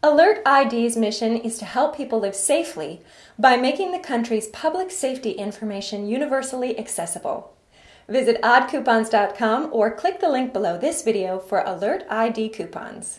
Alert ID's mission is to help people live safely by making the country's public safety information universally accessible. Visit oddcoupons.com or click the link below this video for Alert ID coupons.